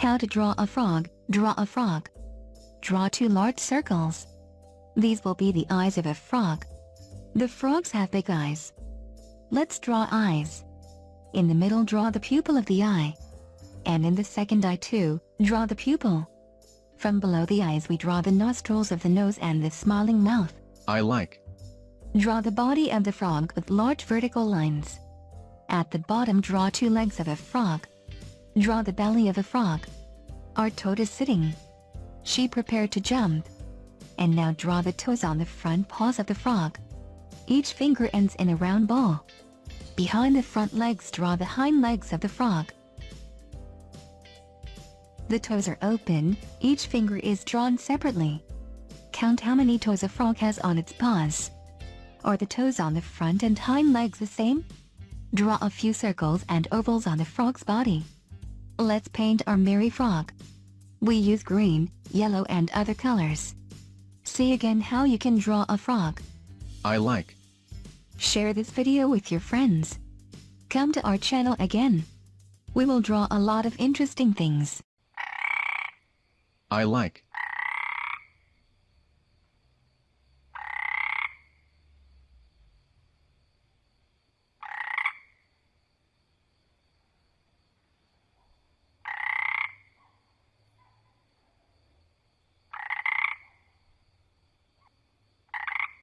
How to draw a frog. Draw a frog. Draw two large circles. These will be the eyes of a frog. The frogs have big eyes. Let's draw eyes. In the middle draw the pupil of the eye. And in the second eye too, draw the pupil. From below the eyes we draw the nostrils of the nose and the smiling mouth. I like. Draw the body of the frog with large vertical lines. At the bottom draw two legs of a frog. Draw the belly of a frog. Our toad is sitting. She prepared to jump. And now draw the toes on the front paws of the frog. Each finger ends in a round ball. Behind the front legs draw the hind legs of the frog. The toes are open, each finger is drawn separately. Count how many toes a frog has on its paws. Are the toes on the front and hind legs the same? Draw a few circles and ovals on the frog's body. Let's paint our merry frog. We use green, yellow and other colors. See again how you can draw a frog. I like. Share this video with your friends. Come to our channel again. We will draw a lot of interesting things. I like.